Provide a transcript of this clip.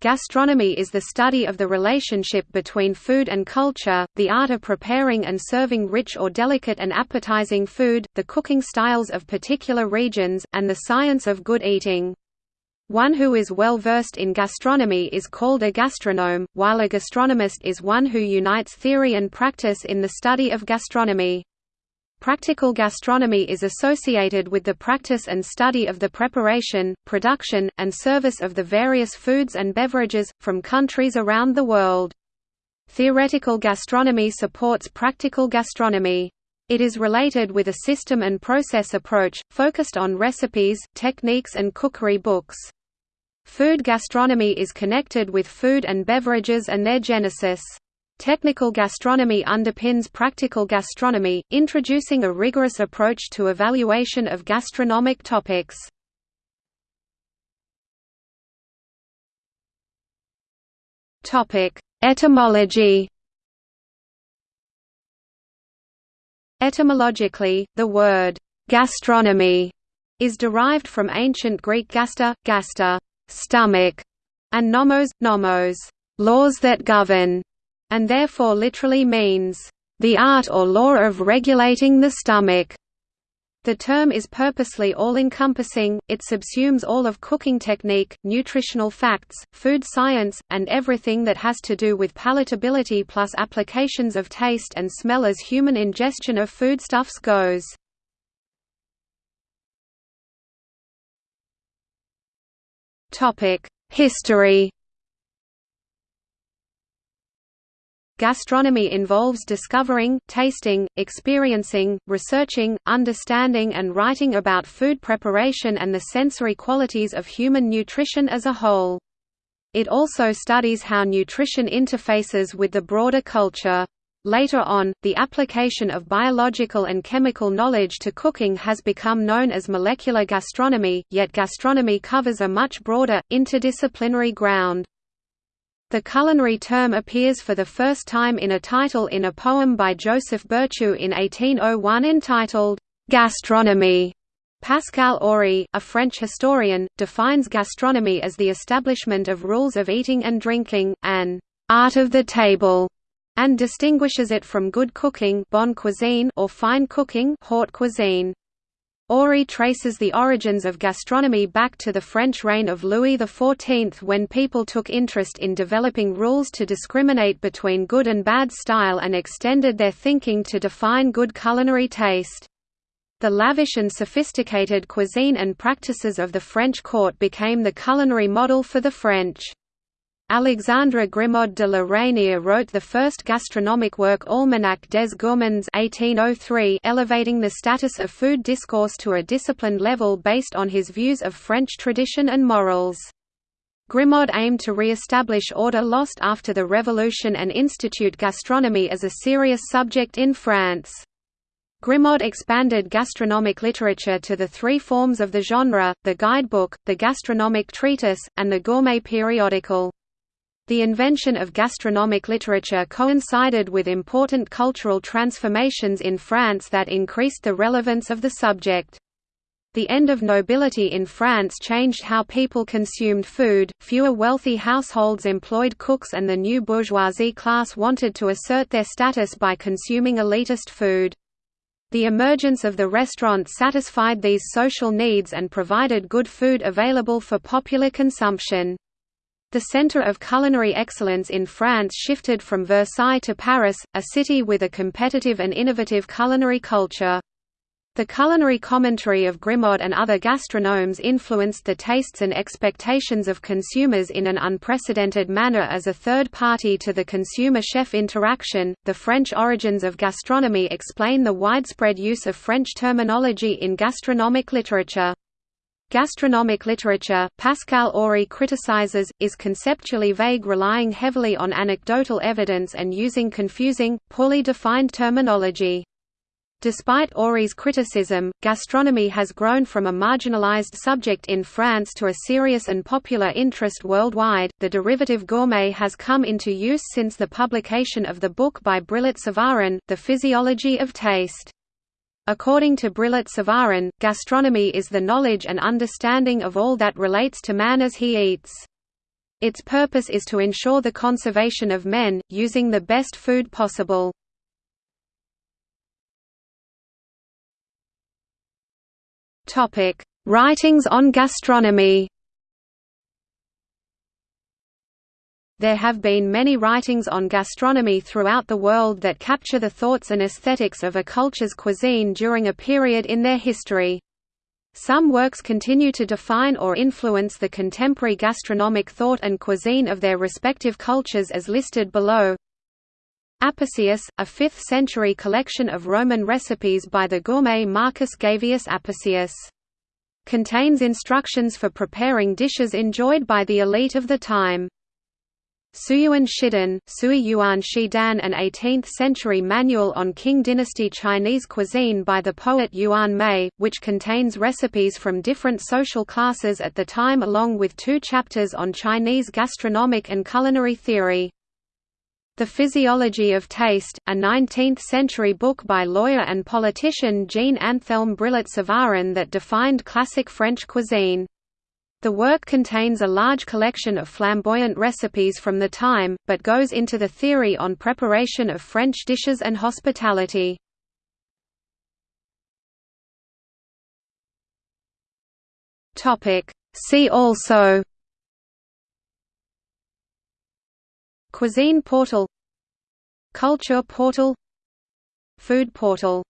Gastronomy is the study of the relationship between food and culture, the art of preparing and serving rich or delicate and appetizing food, the cooking styles of particular regions, and the science of good eating. One who is well versed in gastronomy is called a gastronome, while a gastronomist is one who unites theory and practice in the study of gastronomy. Practical gastronomy is associated with the practice and study of the preparation, production, and service of the various foods and beverages, from countries around the world. Theoretical gastronomy supports practical gastronomy. It is related with a system and process approach, focused on recipes, techniques and cookery books. Food gastronomy is connected with food and beverages and their genesis. Technical gastronomy underpins practical gastronomy, introducing a rigorous approach to evaluation of gastronomic topics. Etymology Etymologically, the word «gastronomy» is derived from ancient Greek gaster, gaster stomach", and nomos, nomos laws that govern and therefore literally means, "...the art or law of regulating the stomach." The term is purposely all-encompassing, it subsumes all of cooking technique, nutritional facts, food science, and everything that has to do with palatability plus applications of taste and smell as human ingestion of foodstuffs goes. History Gastronomy involves discovering, tasting, experiencing, researching, understanding and writing about food preparation and the sensory qualities of human nutrition as a whole. It also studies how nutrition interfaces with the broader culture. Later on, the application of biological and chemical knowledge to cooking has become known as molecular gastronomy, yet gastronomy covers a much broader, interdisciplinary ground. The culinary term appears for the first time in a title in a poem by Joseph Berchoux in 1801 entitled, "'Gastronomy". Pascal Ory, a French historian, defines gastronomy as the establishment of rules of eating and drinking, an "'art of the table' and distinguishes it from good cooking bonne cuisine or fine cooking haute cuisine. Ory traces the origins of gastronomy back to the French reign of Louis XIV when people took interest in developing rules to discriminate between good and bad style and extended their thinking to define good culinary taste. The lavish and sophisticated cuisine and practices of the French court became the culinary model for the French. Alexandre Grimod de la Reynière wrote the first gastronomic work Almanach des Gourmands 1803 elevating the status of food discourse to a disciplined level based on his views of French tradition and morals. Grimod aimed to re-establish order lost after the Revolution and institute gastronomy as a serious subject in France. Grimod expanded gastronomic literature to the three forms of the genre, the guidebook, the gastronomic treatise, and the gourmet periodical. The invention of gastronomic literature coincided with important cultural transformations in France that increased the relevance of the subject. The end of nobility in France changed how people consumed food, fewer wealthy households employed cooks and the new bourgeoisie class wanted to assert their status by consuming elitist food. The emergence of the restaurant satisfied these social needs and provided good food available for popular consumption. The center of culinary excellence in France shifted from Versailles to Paris, a city with a competitive and innovative culinary culture. The culinary commentary of Grimod and other gastronomes influenced the tastes and expectations of consumers in an unprecedented manner as a third party to the consumer chef interaction. The French origins of gastronomy explain the widespread use of French terminology in gastronomic literature. Gastronomic literature, Pascal Ory criticizes, is conceptually vague relying heavily on anecdotal evidence and using confusing, poorly defined terminology. Despite Ory's criticism, gastronomy has grown from a marginalized subject in France to a serious and popular interest worldwide. The derivative gourmet has come into use since the publication of the book by Brillat Savarin, The Physiology of Taste. According to Brillat Savarin, gastronomy is the knowledge and understanding of all that relates to man as he eats. Its purpose is to ensure the conservation of men, using the best food possible. Writings on gastronomy There have been many writings on gastronomy throughout the world that capture the thoughts and aesthetics of a culture's cuisine during a period in their history. Some works continue to define or influence the contemporary gastronomic thought and cuisine of their respective cultures as listed below. Apicius, a 5th-century collection of Roman recipes by the gourmet Marcus Gavius Apicius. Contains instructions for preparing dishes enjoyed by the elite of the time. Suyuan Shidan, Sui Yuan Shidan an 18th-century manual on Qing dynasty Chinese cuisine by the poet Yuan Mei, which contains recipes from different social classes at the time along with two chapters on Chinese gastronomic and culinary theory. The Physiology of Taste, a 19th-century book by lawyer and politician Jean-Anthelme Brillat-Savarin that defined classic French cuisine. The work contains a large collection of flamboyant recipes from the time, but goes into the theory on preparation of French dishes and hospitality. See also Cuisine portal Culture portal Food portal